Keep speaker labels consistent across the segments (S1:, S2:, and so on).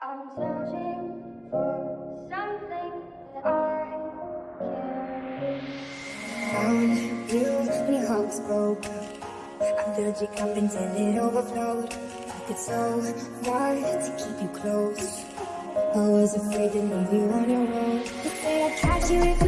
S1: I'm searching for something that I can.
S2: Found you when your heart was broke I filled your cup until it overflowed Took it so far to keep you close. I was afraid to leave you on your own. But then I catch you if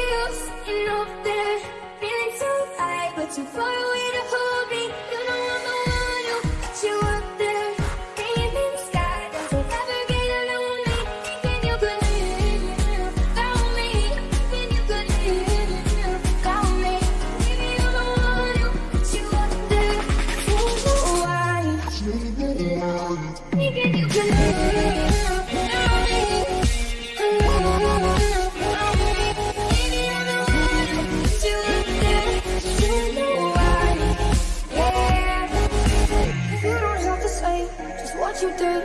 S2: you did.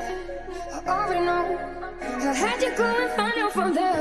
S2: I already know. I had you go and find out from there.